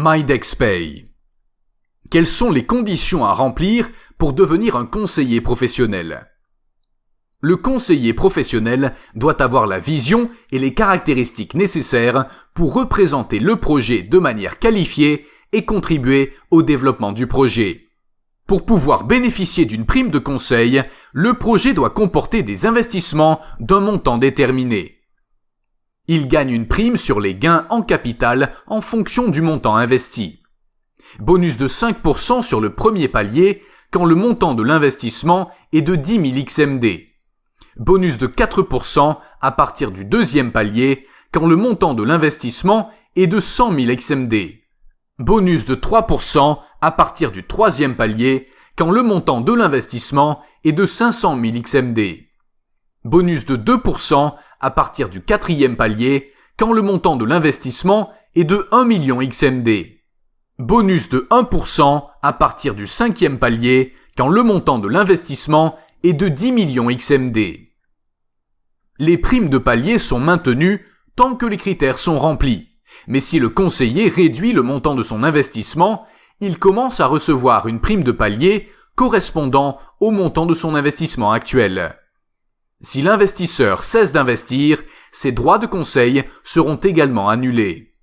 MyDexPay. Quelles sont les conditions à remplir pour devenir un conseiller professionnel? Le conseiller professionnel doit avoir la vision et les caractéristiques nécessaires pour représenter le projet de manière qualifiée et contribuer au développement du projet. Pour pouvoir bénéficier d'une prime de conseil, le projet doit comporter des investissements d'un montant déterminé. Il gagne une prime sur les gains en capital en fonction du montant investi. Bonus de 5% sur le premier palier quand le montant de l'investissement est de 10 000 XMD. Bonus de 4% à partir du deuxième palier quand le montant de l'investissement est de 100 000 XMD. Bonus de 3% à partir du troisième palier quand le montant de l'investissement est de 500 000 XMD. Bonus de 2% à partir du quatrième palier quand le montant de l'investissement est de 1 million XMD. Bonus de 1% à partir du cinquième palier quand le montant de l'investissement est de 10 millions XMD. Les primes de palier sont maintenues tant que les critères sont remplis. Mais si le conseiller réduit le montant de son investissement, il commence à recevoir une prime de palier correspondant au montant de son investissement actuel. Si l'investisseur cesse d'investir, ses droits de conseil seront également annulés.